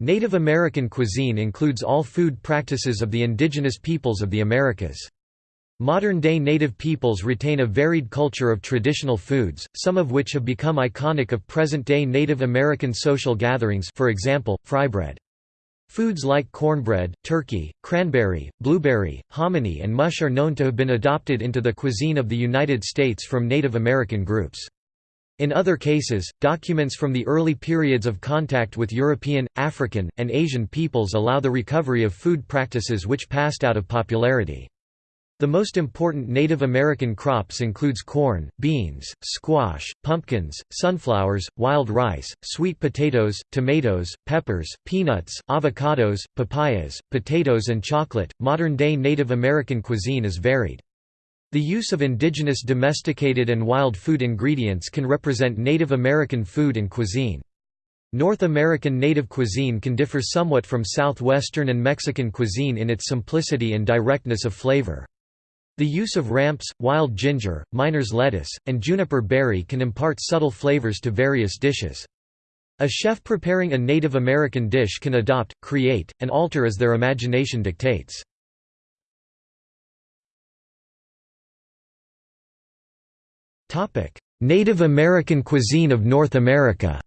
Native American cuisine includes all food practices of the indigenous peoples of the Americas. Modern-day native peoples retain a varied culture of traditional foods, some of which have become iconic of present-day Native American social gatherings for example, frybread. Foods like cornbread, turkey, cranberry, blueberry, hominy and mush are known to have been adopted into the cuisine of the United States from Native American groups. In other cases, documents from the early periods of contact with European, African, and Asian peoples allow the recovery of food practices which passed out of popularity. The most important Native American crops includes corn, beans, squash, pumpkins, sunflowers, wild rice, sweet potatoes, tomatoes, peppers, peanuts, avocados, papayas, potatoes and chocolate. Modern-day Native American cuisine is varied. The use of indigenous domesticated and wild food ingredients can represent Native American food and cuisine. North American native cuisine can differ somewhat from southwestern and Mexican cuisine in its simplicity and directness of flavor. The use of ramps, wild ginger, miner's lettuce, and juniper berry can impart subtle flavors to various dishes. A chef preparing a Native American dish can adopt, create, and alter as their imagination dictates. Native American cuisine of North America.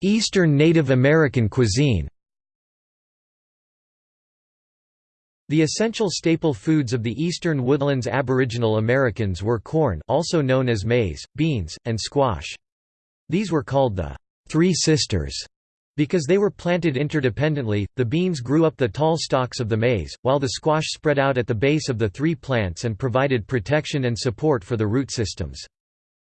Eastern Native American cuisine. The essential staple foods of the eastern woodlands Aboriginal Americans were corn also known as maize, beans, and squash. These were called the Three Sisters because they were planted interdependently, the beans grew up the tall stalks of the maize, while the squash spread out at the base of the three plants and provided protection and support for the root systems.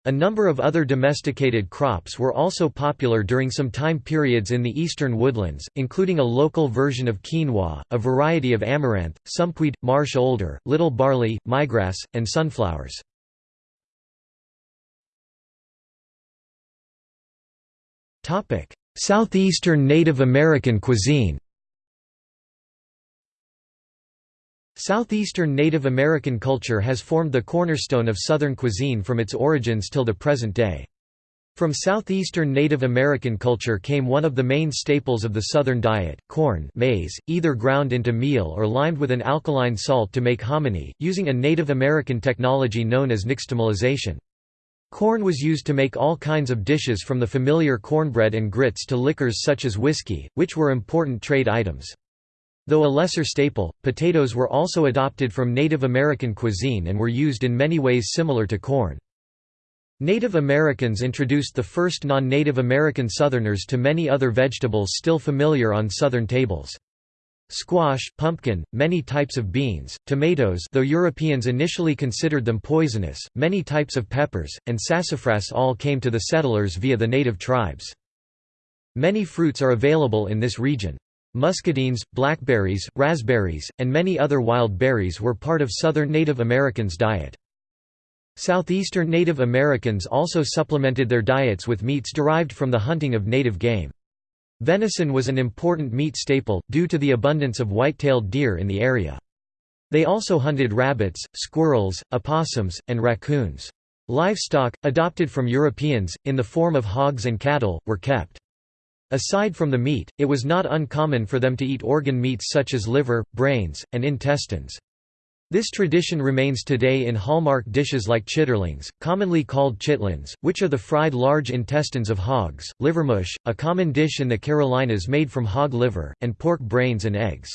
A number of other domesticated crops were also popular during some time periods in the eastern woodlands, including a local version of quinoa, a variety of amaranth, sumpweed, marsh alder, little barley, maygrass, and sunflowers. Topic: Southeastern Native American cuisine Southeastern Native American culture has formed the cornerstone of Southern cuisine from its origins till the present day. From southeastern Native American culture came one of the main staples of the Southern diet, corn maize, either ground into meal or limed with an alkaline salt to make hominy, using a Native American technology known as nixtamalization. Corn was used to make all kinds of dishes from the familiar cornbread and grits to liquors such as whiskey, which were important trade items. Though a lesser staple, potatoes were also adopted from Native American cuisine and were used in many ways similar to corn. Native Americans introduced the first non-Native American Southerners to many other vegetables still familiar on Southern tables. Squash, pumpkin, many types of beans, tomatoes though Europeans initially considered them poisonous, many types of peppers, and sassafras all came to the settlers via the native tribes. Many fruits are available in this region. Muscadines, blackberries, raspberries, and many other wild berries were part of southern Native Americans' diet. Southeastern Native Americans also supplemented their diets with meats derived from the hunting of native game. Venison was an important meat staple, due to the abundance of white-tailed deer in the area. They also hunted rabbits, squirrels, opossums, and raccoons. Livestock, adopted from Europeans, in the form of hogs and cattle, were kept. Aside from the meat, it was not uncommon for them to eat organ meats such as liver, brains, and intestines. This tradition remains today in hallmark dishes like chitterlings, commonly called chitlins, which are the fried large intestines of hogs, livermush, a common dish in the Carolinas made from hog liver, and pork brains and eggs.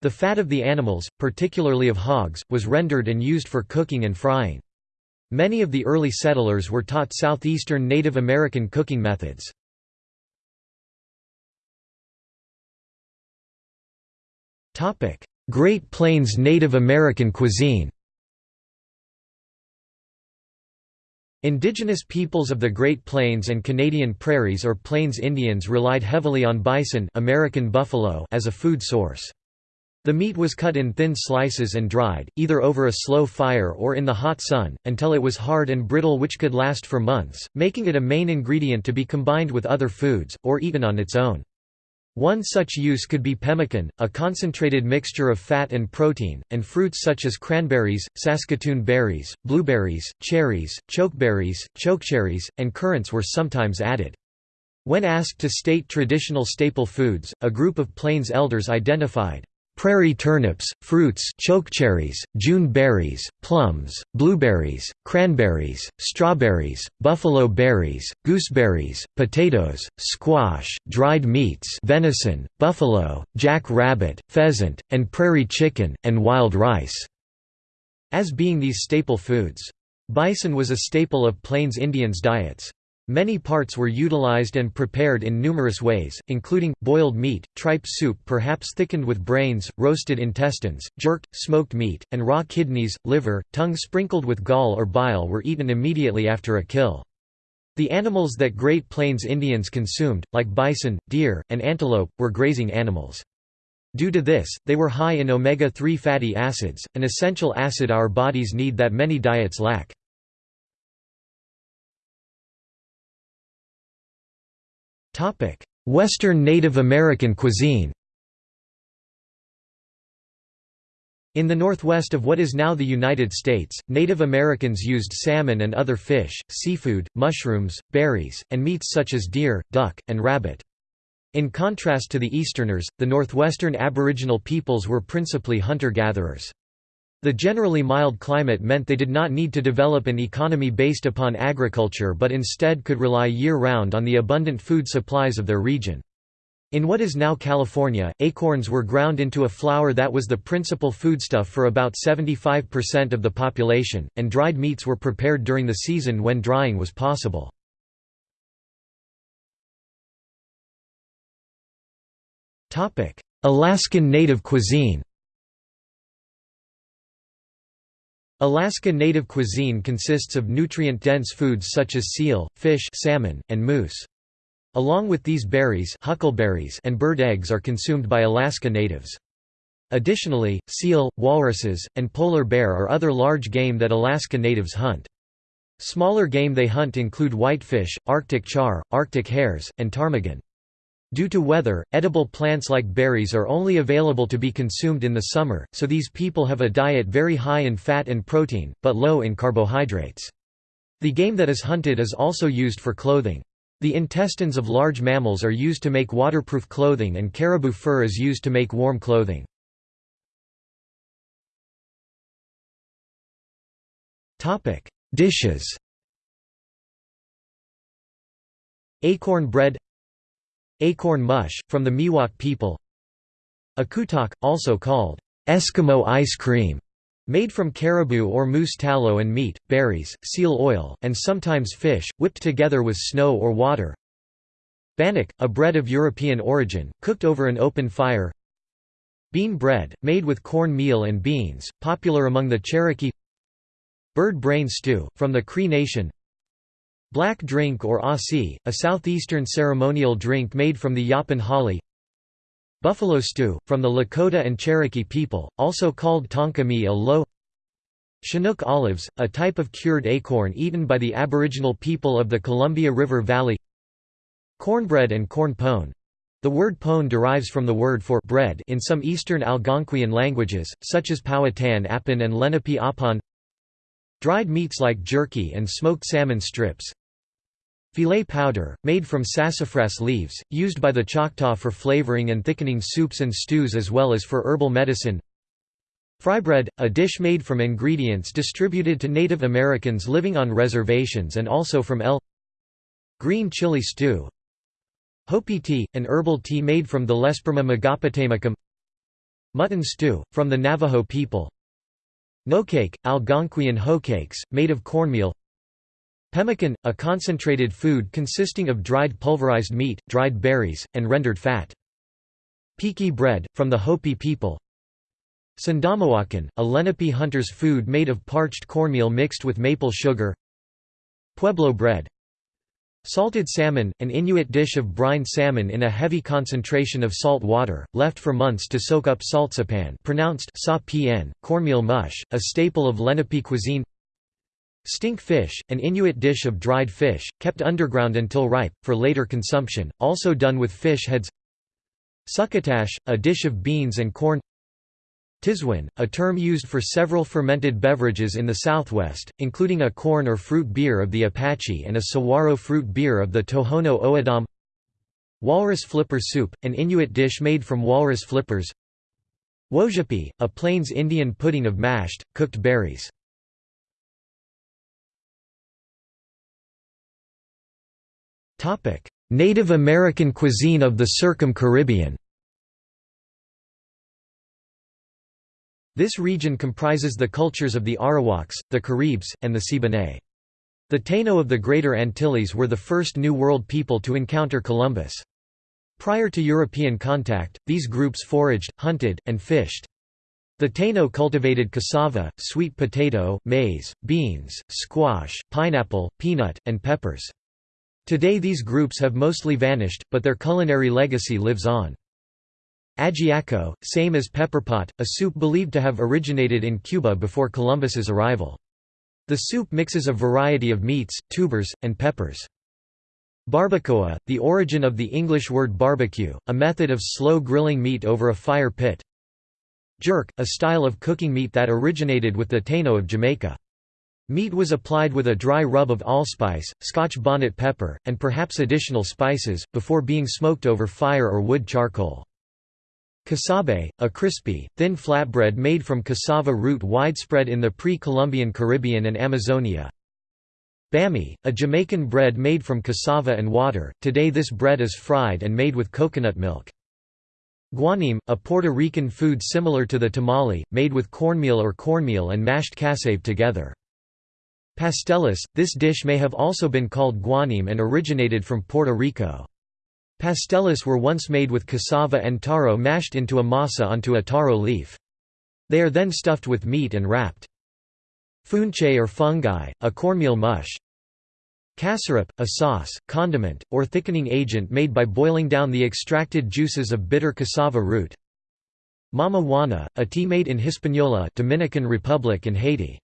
The fat of the animals, particularly of hogs, was rendered and used for cooking and frying. Many of the early settlers were taught southeastern Native American cooking methods. Great Plains Native American cuisine Indigenous peoples of the Great Plains and Canadian Prairies or Plains Indians relied heavily on bison American buffalo as a food source. The meat was cut in thin slices and dried, either over a slow fire or in the hot sun, until it was hard and brittle which could last for months, making it a main ingredient to be combined with other foods, or eaten on its own. One such use could be pemmican, a concentrated mixture of fat and protein, and fruits such as cranberries, Saskatoon berries, blueberries, cherries, chokeberries, chokecherries, and currants were sometimes added. When asked to state traditional staple foods, a group of Plains elders identified prairie turnips, fruits chokecherries, June berries, plums, blueberries, cranberries, strawberries, buffalo berries, gooseberries, potatoes, squash, dried meats venison, buffalo, jack rabbit, pheasant, and prairie chicken, and wild rice", as being these staple foods. Bison was a staple of Plains Indians' diets. Many parts were utilized and prepared in numerous ways, including, boiled meat, tripe soup perhaps thickened with brains, roasted intestines, jerked, smoked meat, and raw kidneys, liver, tongue sprinkled with gall or bile were eaten immediately after a kill. The animals that Great Plains Indians consumed, like bison, deer, and antelope, were grazing animals. Due to this, they were high in omega-3 fatty acids, an essential acid our bodies need that many diets lack. Western Native American cuisine In the northwest of what is now the United States, Native Americans used salmon and other fish, seafood, mushrooms, berries, and meats such as deer, duck, and rabbit. In contrast to the Easterners, the northwestern Aboriginal peoples were principally hunter-gatherers. The generally mild climate meant they did not need to develop an economy based upon agriculture but instead could rely year-round on the abundant food supplies of their region. In what is now California, acorns were ground into a flour that was the principal foodstuff for about 75% of the population, and dried meats were prepared during the season when drying was possible. Alaskan native cuisine Alaska native cuisine consists of nutrient-dense foods such as seal, fish salmon, and moose. Along with these berries huckleberries and bird eggs are consumed by Alaska natives. Additionally, seal, walruses, and polar bear are other large game that Alaska natives hunt. Smaller game they hunt include whitefish, Arctic char, Arctic hares, and ptarmigan. Due to weather, edible plants like berries are only available to be consumed in the summer, so these people have a diet very high in fat and protein, but low in carbohydrates. The game that is hunted is also used for clothing. The intestines of large mammals are used to make waterproof clothing and caribou fur is used to make warm clothing. Dishes Acorn bread Acorn mush, from the Miwok people. Akutok, also called Eskimo ice cream, made from caribou or moose tallow and meat, berries, seal oil, and sometimes fish, whipped together with snow or water. Bannock, a bread of European origin, cooked over an open fire. Bean bread, made with corn meal and beans, popular among the Cherokee. Bird brain stew, from the Cree Nation Black drink or Aussie, a southeastern ceremonial drink made from the yaupon holly. Buffalo stew, from the Lakota and Cherokee people, also called tonka a low Chinook olives, a type of cured acorn eaten by the aboriginal people of the Columbia River Valley. Cornbread and corn pone. The word pone derives from the word for bread in some eastern Algonquian languages, such as Powhatan Apon and Lenape Apon Dried meats like jerky and smoked salmon strips Filé powder, made from sassafras leaves, used by the Choctaw for flavoring and thickening soups and stews as well as for herbal medicine. Frybread, a dish made from ingredients distributed to Native Americans living on reservations and also from L. Green chili stew. Hopi tea, an herbal tea made from the Lesperma megapotamicum Mutton stew, from the Navajo people. Nokake, Algonquian hoecakes, made of cornmeal Pemmican, a concentrated food consisting of dried pulverized meat, dried berries, and rendered fat. Piki bread, from the Hopi people. Sandamawakan, a Lenape hunter's food made of parched cornmeal mixed with maple sugar. Pueblo bread. Salted salmon, an Inuit dish of brined salmon in a heavy concentration of salt water, left for months to soak up saltsapan pronounced sa cornmeal mush, a staple of Lenape cuisine Stink fish, an Inuit dish of dried fish, kept underground until ripe, for later consumption, also done with fish heads. Succotash, a dish of beans and corn. Tiswin, a term used for several fermented beverages in the southwest, including a corn or fruit beer of the Apache and a saguaro fruit beer of the Tohono O'odham. Walrus flipper soup, an Inuit dish made from walrus flippers. Wojapi, a Plains Indian pudding of mashed, cooked berries Native American cuisine of the Circum-Caribbean This region comprises the cultures of the Arawaks, the Caribs, and the Siboney. The Taino of the Greater Antilles were the first New World people to encounter Columbus. Prior to European contact, these groups foraged, hunted, and fished. The Taino cultivated cassava, sweet potato, maize, beans, squash, pineapple, peanut, and peppers. Today these groups have mostly vanished, but their culinary legacy lives on. Ajiaco, same as pepperpot, a soup believed to have originated in Cuba before Columbus's arrival. The soup mixes a variety of meats, tubers, and peppers. Barbacoa, the origin of the English word barbecue, a method of slow grilling meat over a fire pit. Jerk, a style of cooking meat that originated with the Taino of Jamaica. Meat was applied with a dry rub of allspice, scotch bonnet pepper, and perhaps additional spices, before being smoked over fire or wood charcoal. Casabe, a crispy, thin flatbread made from cassava root widespread in the pre-Columbian Caribbean and Amazonia. Bammy, a Jamaican bread made from cassava and water, today this bread is fried and made with coconut milk. Guanim, a Puerto Rican food similar to the tamale, made with cornmeal or cornmeal and mashed cassava together. Pasteles, this dish may have also been called guanim and originated from Puerto Rico. Pasteles were once made with cassava and taro mashed into a masa onto a taro leaf. They are then stuffed with meat and wrapped. Funche or fungi, a cornmeal mush. Cassouroup, a sauce, condiment, or thickening agent made by boiling down the extracted juices of bitter cassava root. Mama Juana, a tea made in Hispaniola Dominican Republic and Haiti.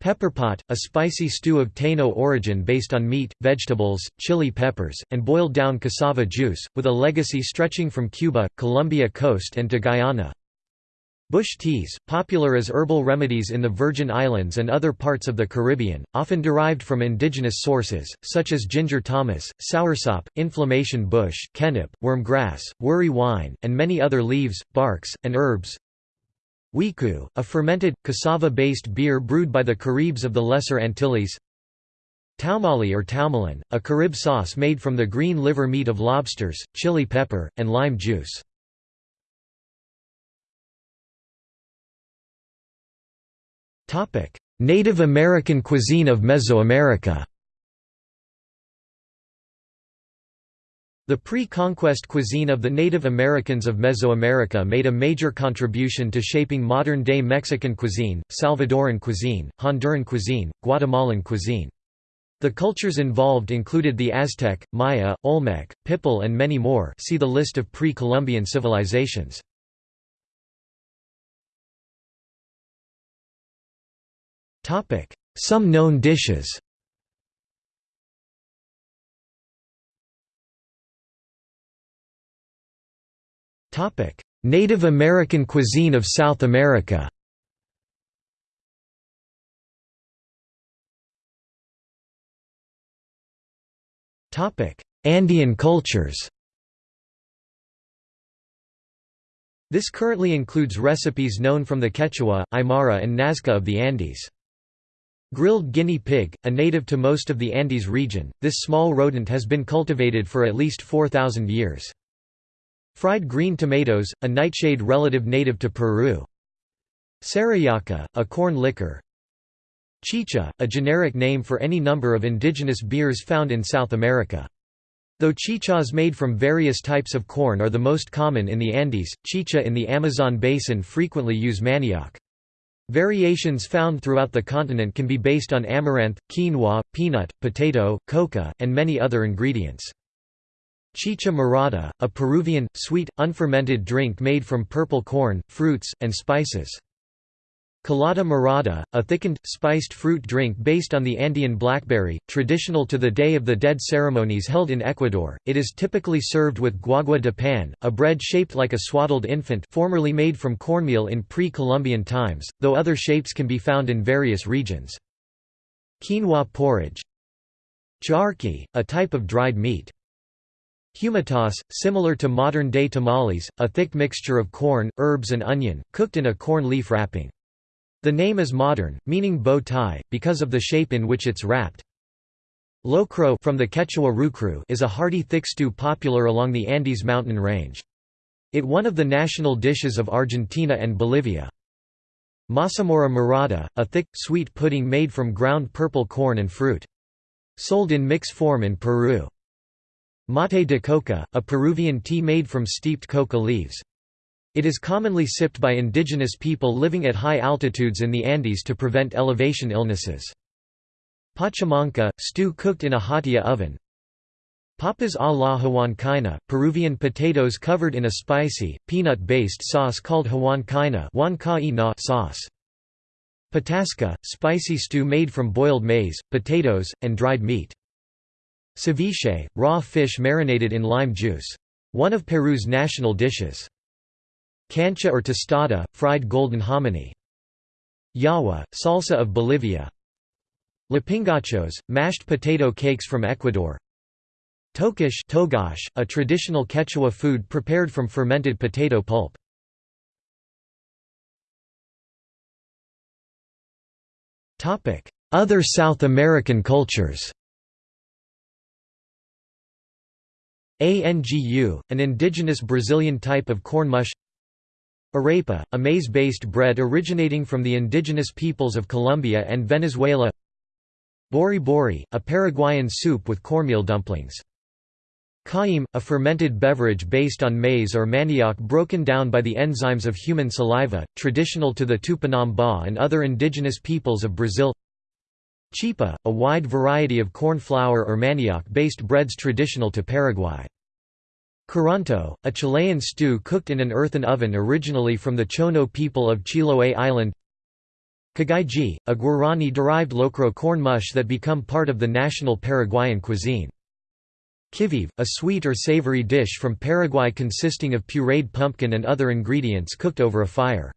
Pepperpot, a spicy stew of Taino origin based on meat, vegetables, chili peppers, and boiled down cassava juice, with a legacy stretching from Cuba, Colombia coast and to Guyana. Bush teas, popular as herbal remedies in the Virgin Islands and other parts of the Caribbean, often derived from indigenous sources, such as ginger thomas, soursop, inflammation bush, kennep, wormgrass, worry wine, and many other leaves, barks, and herbs. Wiku, a fermented, cassava-based beer brewed by the Caribs of the Lesser Antilles Taumali or taumalin, a Carib sauce made from the green liver meat of lobsters, chili pepper, and lime juice. Native American cuisine of Mesoamerica The pre-conquest cuisine of the Native Americans of Mesoamerica made a major contribution to shaping modern-day Mexican cuisine, Salvadoran cuisine, Honduran cuisine, Guatemalan cuisine. The cultures involved included the Aztec, Maya, Olmec, Pipil and many more see the list of pre-Columbian civilizations. Some known dishes Native American cuisine of South America Andean cultures This currently includes recipes known from the Quechua, Aymara and Nazca of the Andes. Grilled guinea pig, a native to most of the Andes region, this small rodent has been cultivated for at least 4,000 years. Fried green tomatoes, a nightshade relative native to Peru. Sarayaca, a corn liquor. Chicha, a generic name for any number of indigenous beers found in South America. Though chichas made from various types of corn are the most common in the Andes, chicha in the Amazon basin frequently use manioc. Variations found throughout the continent can be based on amaranth, quinoa, peanut, potato, coca, and many other ingredients. Chicha morada, a Peruvian, sweet, unfermented drink made from purple corn, fruits, and spices. Colada morada, a thickened, spiced fruit drink based on the Andean blackberry, traditional to the Day of the Dead ceremonies held in Ecuador. It is typically served with guagua de pan, a bread shaped like a swaddled infant formerly made from cornmeal in pre-Columbian times, though other shapes can be found in various regions. Quinoa porridge Charqui, a type of dried meat. Humitas, similar to modern-day tamales, a thick mixture of corn, herbs and onion, cooked in a corn leaf wrapping. The name is modern, meaning bow tie, because of the shape in which it's wrapped. Locro from the Quechua rucru is a hearty thick stew popular along the Andes mountain range. It one of the national dishes of Argentina and Bolivia. Mazamorra morada, a thick, sweet pudding made from ground purple corn and fruit. Sold in mix form in Peru. Mate de coca, a Peruvian tea made from steeped coca leaves. It is commonly sipped by indigenous people living at high altitudes in the Andes to prevent elevation illnesses. Pachamanca, stew cooked in a huatia oven. Papas a la huancaina, Peruvian potatoes covered in a spicy, peanut-based sauce called huancaina sauce. Patasca, spicy stew made from boiled maize, potatoes, and dried meat. Ceviche, raw fish marinated in lime juice. One of Peru's national dishes. Cancha or tostada, fried golden hominy. Yawa, salsa of Bolivia. Lapingachos, mashed potato cakes from Ecuador. Tokish togash, a traditional Quechua food prepared from fermented potato pulp. Other South American cultures Angu, an indigenous Brazilian type of corn mush. Arepa, a maize-based bread originating from the indigenous peoples of Colombia and Venezuela. Bori bori, a Paraguayan soup with cornmeal dumplings. Cauim, a fermented beverage based on maize or manioc broken down by the enzymes of human saliva, traditional to the Tupinamba and other indigenous peoples of Brazil Chipa, a wide variety of corn flour or manioc-based breads traditional to Paraguay. Curanto, a Chilean stew cooked in an earthen oven originally from the Chono people of Chiloé Island Cagaiji, a Guarani-derived locro corn mush that become part of the national Paraguayan cuisine. Kivive, a sweet or savory dish from Paraguay consisting of pureed pumpkin and other ingredients cooked over a fire.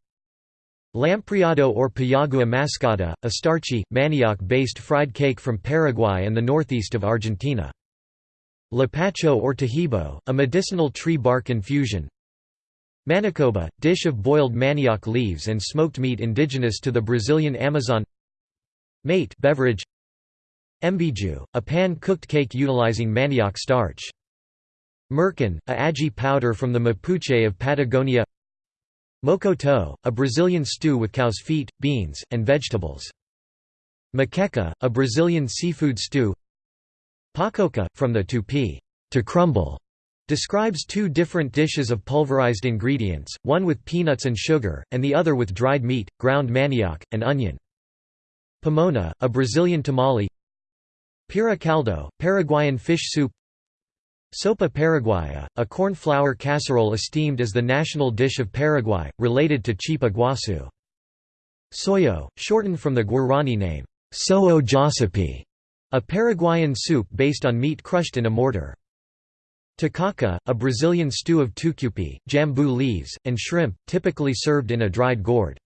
Lampriado or payagua mascada, a starchy, manioc-based fried cake from Paraguay and the northeast of Argentina. Lapacho or tahibo, a medicinal tree bark infusion. Manicoba, dish of boiled manioc leaves and smoked meat indigenous to the Brazilian Amazon. Mate beverage. Embiju, a pan-cooked cake utilizing manioc starch. Merkén, a ají powder from the Mapuche of Patagonia Mocoto, a Brazilian stew with cow's feet, beans, and vegetables. Moqueca, a Brazilian seafood stew. Pacoca, from the tupi, to crumble, describes two different dishes of pulverized ingredients, one with peanuts and sugar, and the other with dried meat, ground manioc, and onion. Pamonha, a Brazilian tamale. Pira caldo, Paraguayan fish soup Sopa paraguaya, a corn flour casserole esteemed as the national dish of Paraguay, related to chipa guasu. Soyo, shortened from the Guarani name, So'o Josipi, a Paraguayan soup based on meat crushed in a mortar. Tacacá, a Brazilian stew of tucupi, jambu leaves, and shrimp, typically served in a dried gourd.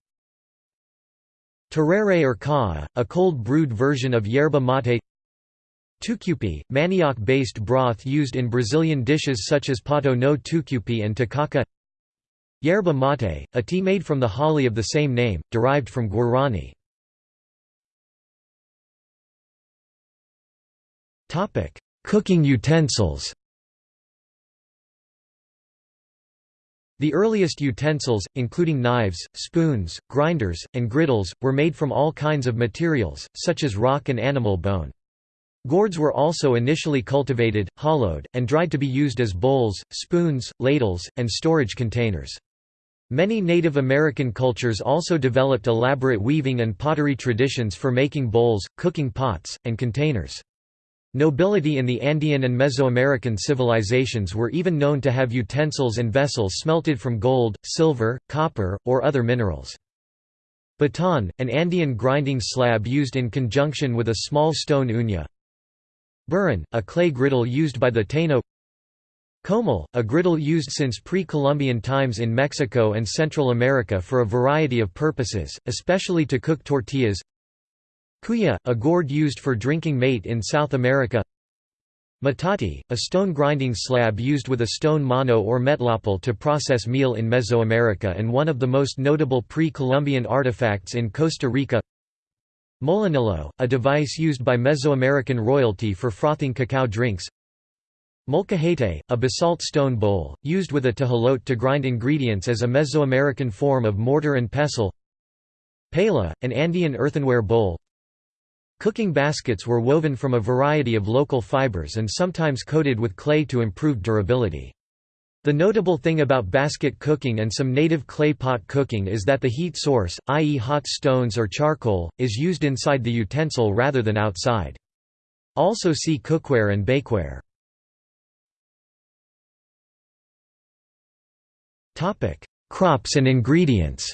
Tereré or ca'a, a cold brewed version of yerba mate Tucupi, manioc-based broth used in Brazilian dishes such as pato no tucupi and tacacá Yerba mate, a tea made from the holly of the same name, derived from Guarani. Cooking utensils. The earliest utensils, including knives, spoons, grinders, and griddles, were made from all kinds of materials, such as rock and animal bone. Gourds were also initially cultivated, hollowed, and dried to be used as bowls, spoons, ladles, and storage containers. Many Native American cultures also developed elaborate weaving and pottery traditions for making bowls, cooking pots, and containers. Nobility in the Andean and Mesoamerican civilizations were even known to have utensils and vessels smelted from gold, silver, copper, or other minerals. Baton, an Andean grinding slab used in conjunction with a small stone uña Burren, a clay griddle used by the Taino. Comal, a griddle used since pre-Columbian times in Mexico and Central America for a variety of purposes, especially to cook tortillas. Cuya, a gourd used for drinking mate in South America. Metate, a stone grinding slab used with a stone mano or metlapel to process meal in Mesoamerica and one of the most notable pre-Columbian artifacts in Costa Rica Molinillo, a device used by Mesoamerican royalty for frothing cacao drinks. Molcajete, a basalt stone bowl, used with a tejolote to grind ingredients as a Mesoamerican form of mortar and pestle. Paila, an Andean earthenware bowl. Cooking baskets were woven from a variety of local fibers and sometimes coated with clay to improve durability. The notable thing about basket cooking and some native clay pot cooking is that the heat source, i.e. hot stones or charcoal, is used inside the utensil rather than outside. Also see cookware and bakeware. Crops and ingredients.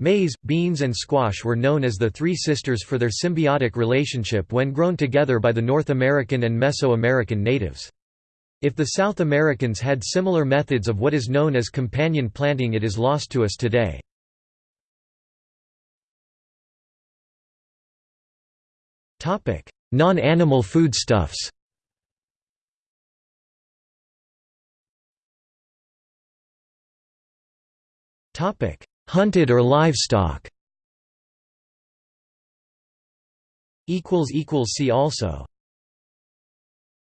Maize, beans and squash were known as the Three Sisters for their symbiotic relationship when grown together by the North American and Mesoamerican natives. If the South Americans had similar methods of what is known as companion planting it is lost to us today. Non-animal foodstuffs Hunted or livestock. Equals equals See also